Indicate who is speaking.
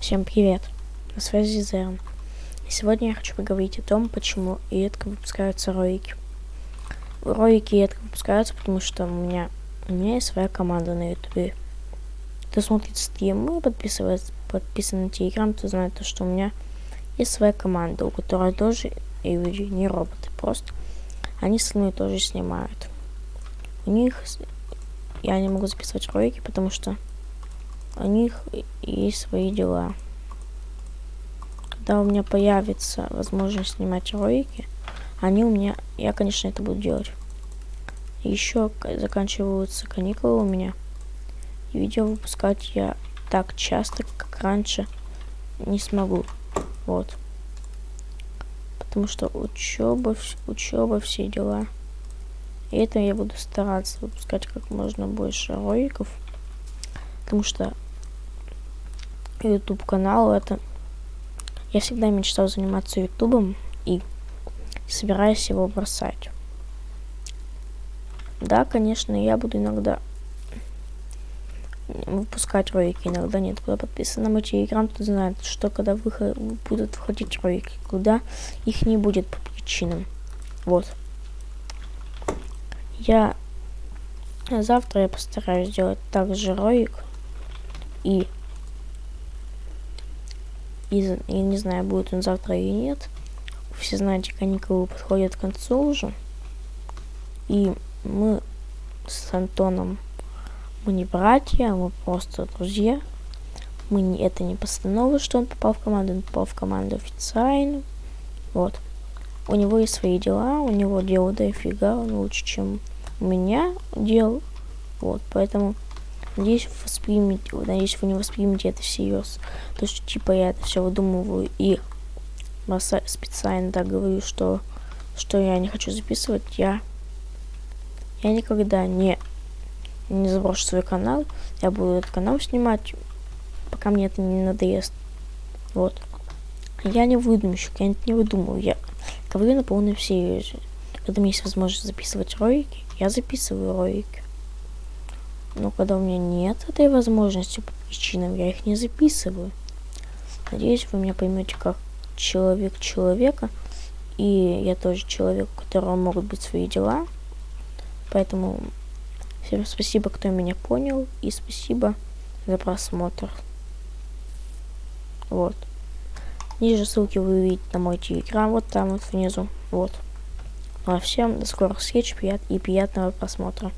Speaker 1: Всем привет! На связи Зерн. И сегодня я хочу поговорить о том, почему редко выпускаются ролики. Ролики редко выпускаются, потому что у меня, у меня есть своя команда на ютубе. Кто смотрит стримы, подписывается, подписан на телеграм, то знает, что у меня есть своя команда, у которой тоже и люди, не роботы, просто они со мной тоже снимают. У них я не могу записывать ролики, потому что у них есть свои дела. Когда у меня появится возможность снимать ролики, они у меня, я, конечно, это буду делать. Еще заканчиваются каникулы у меня. И видео выпускать я так часто, как раньше, не смогу. Вот. Потому что учеба, учеба, все дела. И это я буду стараться выпускать как можно больше роликов. Потому что YouTube канал это... Я всегда мечтал заниматься ютубом и собираюсь его бросать. Да, конечно, я буду иногда выпускать ролики, иногда нет. Кто подписан на мой телеграм, тот знает, что когда выход, будут выходить ролики, куда их не будет по причинам. Вот. Я завтра я постараюсь сделать также ролик и и я не знаю, будет он завтра или нет. Все знаете, каникулы подходят к концу уже. И мы с Антоном, мы не братья, мы просто друзья. Мы не, это не постанова, что он попал в команду, он попал в команду официально. Вот. У него есть свои дела, у него дела дофига, он лучше, чем у меня дел. Вот, поэтому Надеюсь, воспримете, надеюсь, вы не воспримете это всерьез. То, что типа я это все выдумываю и специально так говорю, что, что я не хочу записывать, я, я никогда не, не заброшу свой канал. Я буду этот канал снимать, пока мне это не надоест. Вот. Я не выдумщик, я не выдумываю, я говорю на полном серьезе. Когда у меня есть возможность записывать ролики, я записываю ролики. Но когда у меня нет этой возможности по причинам, я их не записываю. Надеюсь, вы меня поймете как человек человека. И я тоже человек, у которого могут быть свои дела. Поэтому всем спасибо, кто меня понял. И спасибо за просмотр. Вот. Ниже ссылки вы увидите на мой телеграм, вот там вот внизу. Вот. Ну а всем до скорых встреч и приятного просмотра.